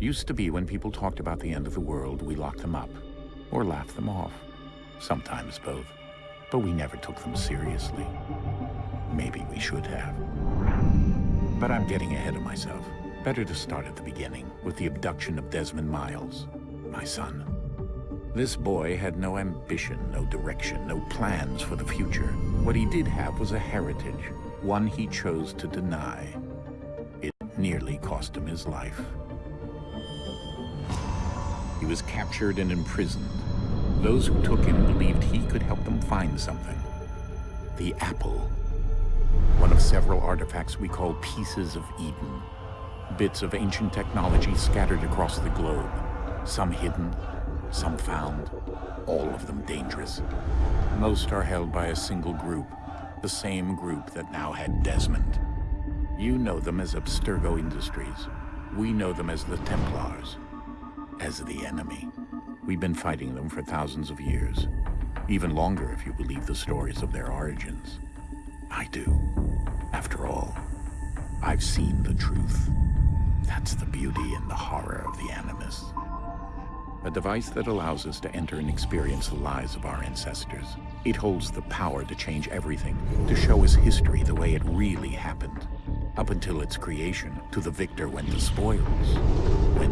Used to be when people talked about the end of the world, we locked them up. Or laughed them off. Sometimes both. But we never took them seriously. Maybe we should have. But I'm getting ahead of myself. Better to start at the beginning, with the abduction of Desmond Miles, my son. This boy had no ambition, no direction, no plans for the future. What he did have was a heritage, one he chose to deny. It nearly cost him his life. He was captured and imprisoned. Those who took him believed he could help them find something. The Apple. One of several artifacts we call Pieces of Eden. Bits of ancient technology scattered across the globe. Some hidden, some found, all of them dangerous. Most are held by a single group, the same group that now had Desmond. You know them as Abstergo Industries. We know them as the Templars, as the enemy. We've been fighting them for thousands of years, even longer if you believe the stories of their origins. I do. After all, I've seen the truth. That's the beauty and the horror of the Animus. A device that allows us to enter and experience the lives of our ancestors. It holds the power to change everything, to show us history the way it really happened. Up until its creation, to the victor went the spoils, truth.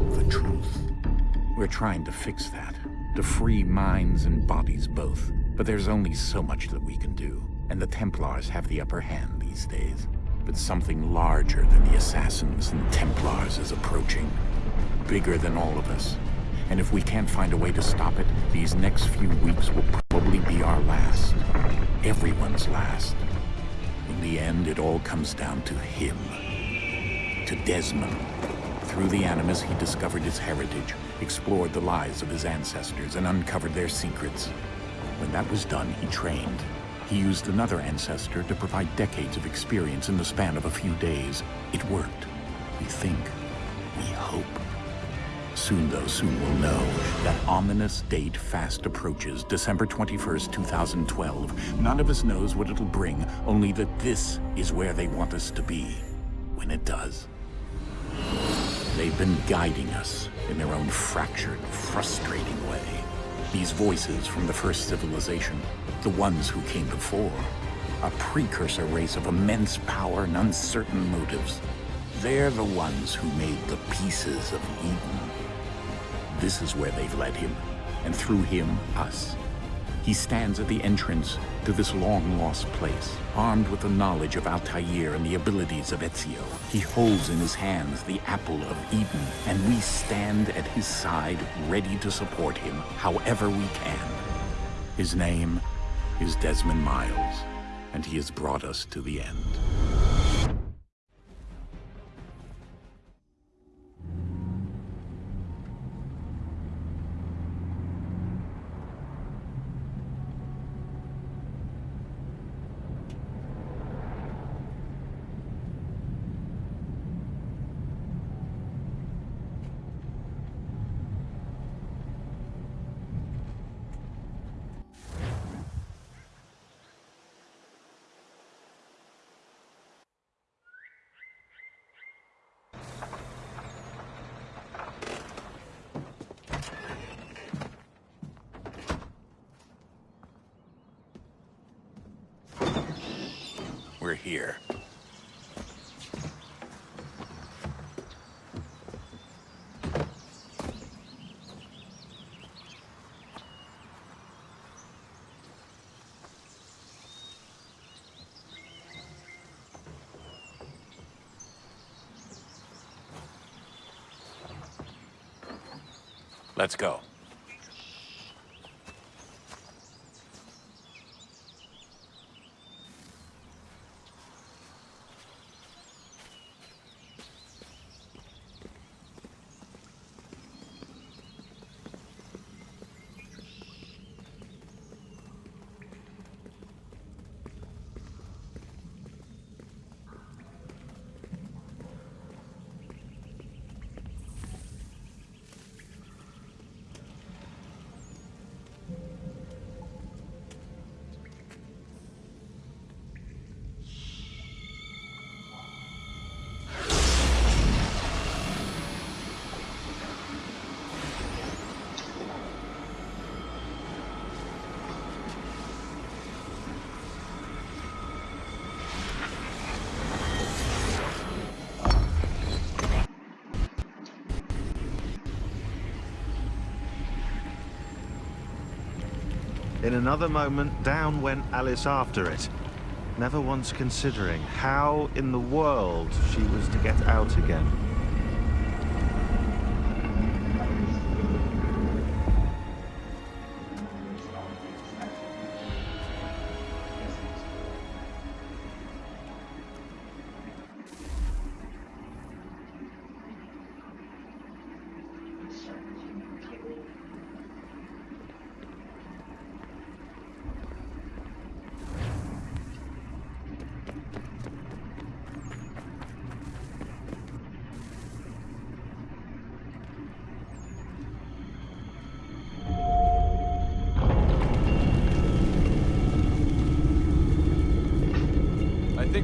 We're trying to fix that, to free minds and bodies both. But there's only so much that we can do, and the Templars have the upper hand these days. But something larger than the Assassins and Templars is approaching. Bigger than all of us, and if we can't find a way to stop it, these next few weeks will probably be our last. Everyone's last. In the end, it all comes down to him. To Desmond. Through the Animus, he discovered his heritage, explored the lives of his ancestors, and uncovered their secrets. When that was done, he trained. He used another ancestor to provide decades of experience in the span of a few days. It worked. We think. We hope. Soon, though, soon we'll know. That ominous date fast approaches, December 21st, 2012. None of us knows what it'll bring, only that this is where they want us to be. When it does. They've been guiding us in their own fractured, frustrating way. These voices from the first civilization, the ones who came before, a precursor race of immense power and uncertain motives. They're the ones who made the pieces of Eden. This is where they've led him, and through him, us. He stands at the entrance to this long-lost place, armed with the knowledge of Altair and the abilities of Ezio. He holds in his hands the Apple of Eden, and we stand at his side, ready to support him however we can. His name is Desmond Miles, and he has brought us to the end. Here. Let's go. In another moment, down went Alice after it, never once considering how in the world she was to get out again.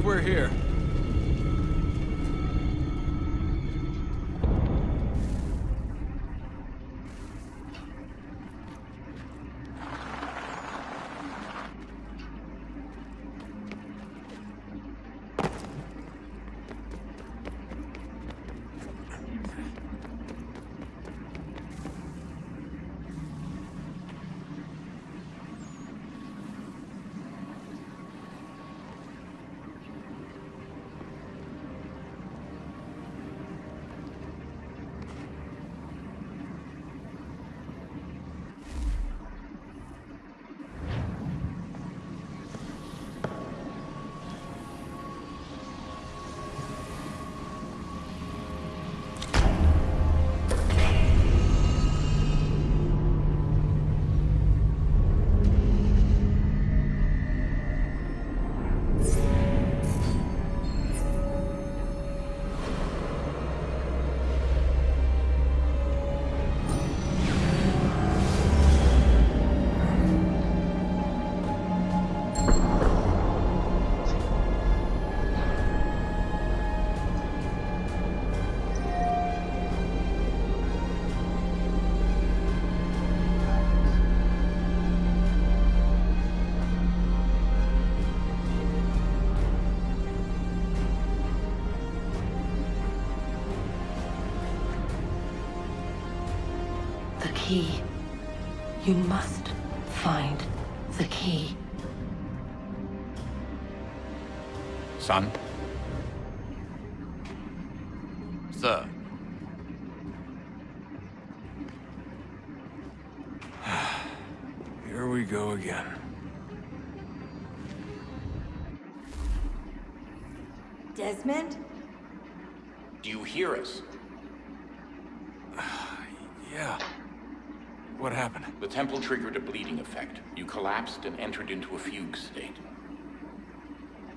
We're here. Key. You must find the key. Son? Sir. Here we go again. Desmond? Do you hear us? yeah. What happened? The temple triggered a bleeding effect. You collapsed and entered into a fugue state.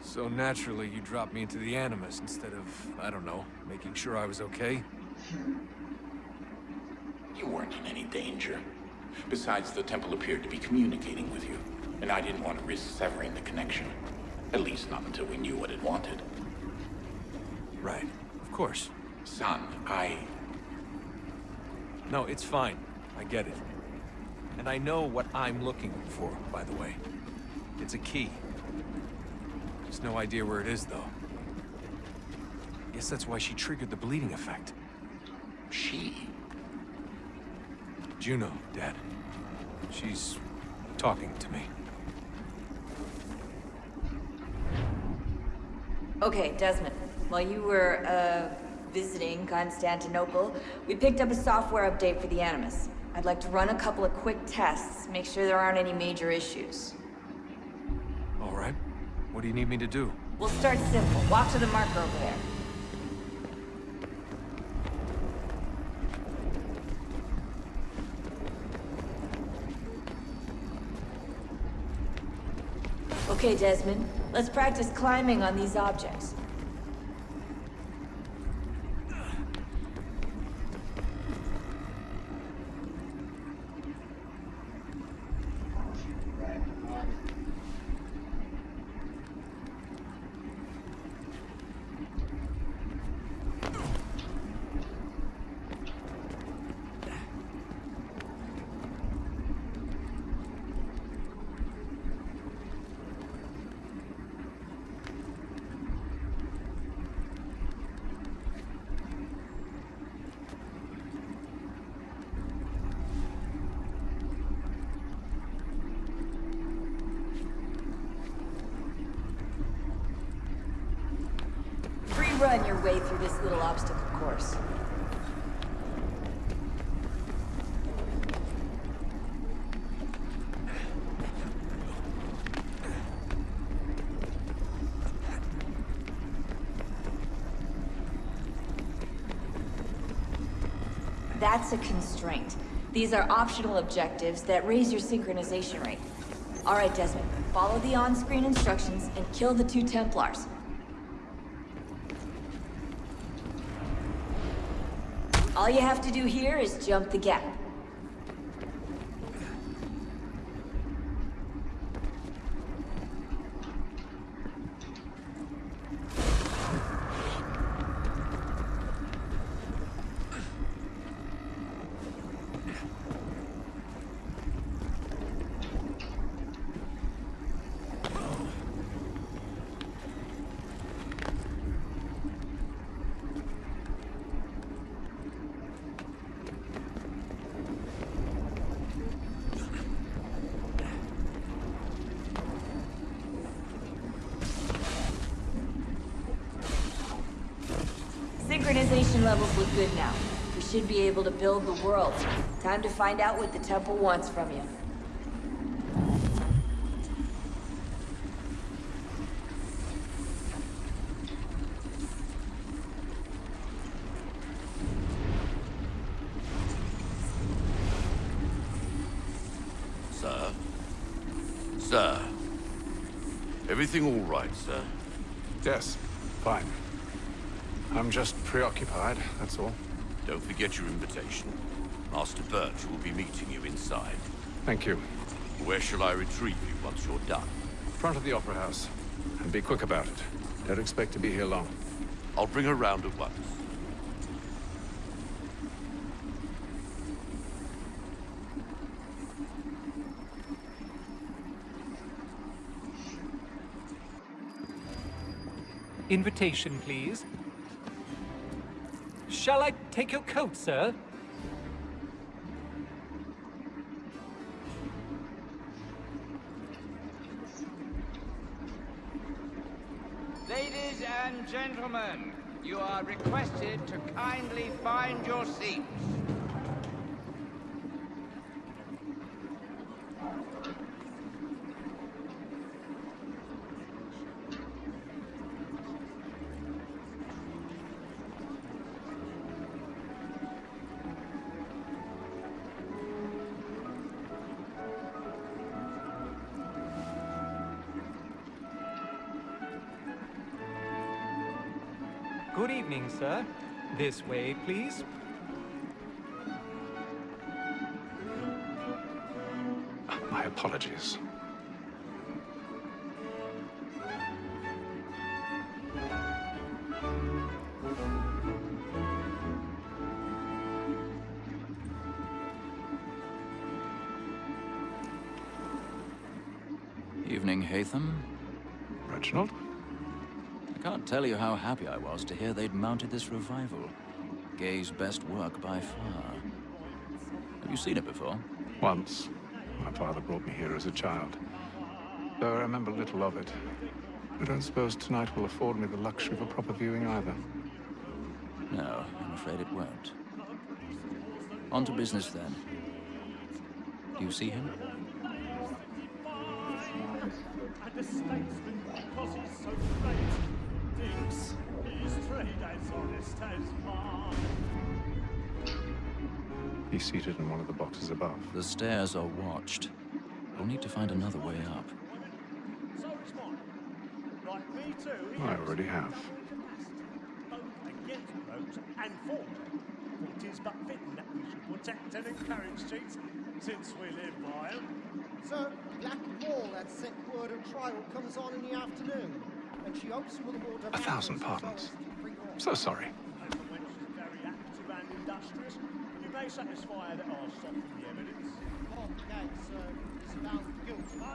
So naturally, you dropped me into the Animus instead of, I don't know, making sure I was okay? You weren't in any danger. Besides, the temple appeared to be communicating with you, and I didn't want to risk severing the connection. At least not until we knew what it wanted. Right. Of course. Son, I... No, it's fine. I get it. And I know what I'm looking for, by the way. It's a key. Just no idea where it is, though. Guess that's why she triggered the bleeding effect. She? Juno, Dad. She's talking to me. Okay, Desmond. While you were, uh, visiting Constantinople, we picked up a software update for the Animus. I'd like to run a couple of quick tests, make sure there aren't any major issues. All right. What do you need me to do? We'll start simple. Walk to the marker over there. Okay, Desmond. Let's practice climbing on these objects. Run your way through this little obstacle course. That's a constraint. These are optional objectives that raise your synchronization rate. All right, Desmond, follow the on-screen instructions and kill the two Templars. All you have to do here is jump the gap. Synchronization levels look good now. We should be able to build the world. Time to find out what the temple wants from you. Sir? Sir? Everything all right, sir? Yes, fine. I'm just preoccupied, that's all. Don't forget your invitation. Master Birch will be meeting you inside. Thank you. Where shall I retrieve you once you're done? Front of the Opera House. And be quick about it. Don't expect to be here long. I'll bring her round at once. Invitation, please. Shall I take your coat, sir? Ladies and gentlemen, you are requested to kindly find your seats. Good evening, sir. This way, please. My apologies. Evening, Haytham. Reginald? I can't tell you how happy I was to hear they'd mounted this revival. Gay's best work by far. Have you seen it before? Once. My father brought me here as a child. Though I remember little of it. I don't suppose tonight will afford me the luxury of a proper viewing either. No, I'm afraid it won't. On to business then. Do you see him? The statesman, because he's so great, He's seated in one of the boxes above. The stairs are watched. We'll need to find another way up. So is mine. Like me too, I already have. both against rogues and for it is but fitting that we should protect and encourage cheats, since we live by 'em. Sir, Black Wall had sent word a trial comes on in the afternoon, and she hopes for the more A thousand pardons. So sorry. And the wench is very industrious. You may satisfy that I'll soften the evidence. Case, sir, is found guilty.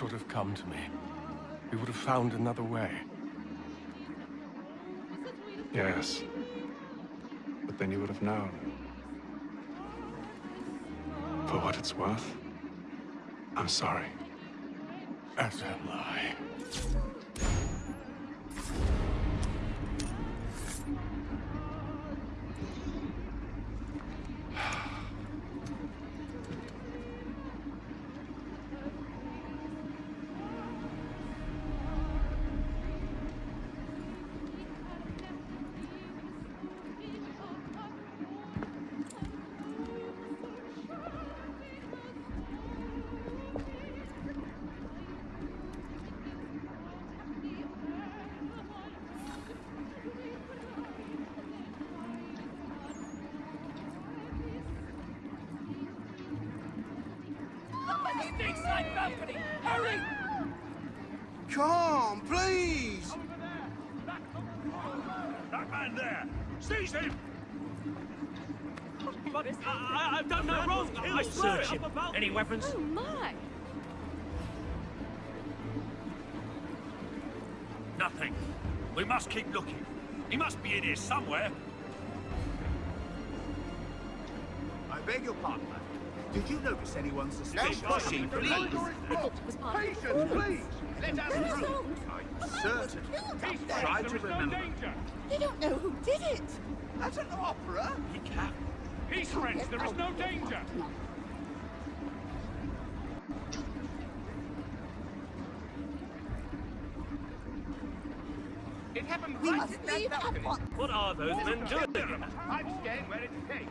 Should have come to me. We would have found another way. Yes. But then you would have known. For what it's worth, I'm sorry. As am I. Hurry! Come on, please! That man there! Seize him! But I, I've done no wrong. I swear it. Any weapons? Oh my! Nothing. We must keep looking. He must be in here somewhere. I beg your pardon, ma'am. Did you notice anyone suspicious? No pushing, please. Patience, please! Let us through! I'm certain. Try to remember. They don't know who did it! At an opera? He can. Peace, friends. There is no danger. It happened We right must in that leave at balcony. What are those men doing? I'm staying where it's safe.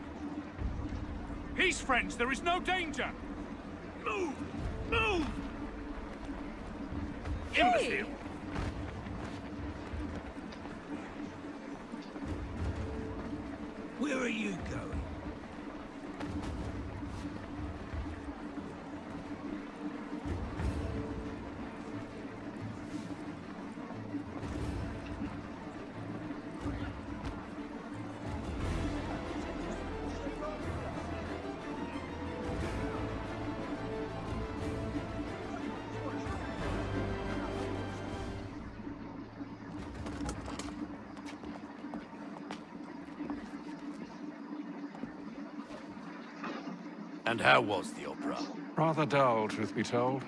Peace, friends. There is no danger. Move! Move! Imbecile! Where are you And how was the opera? Rather dull, truth be told.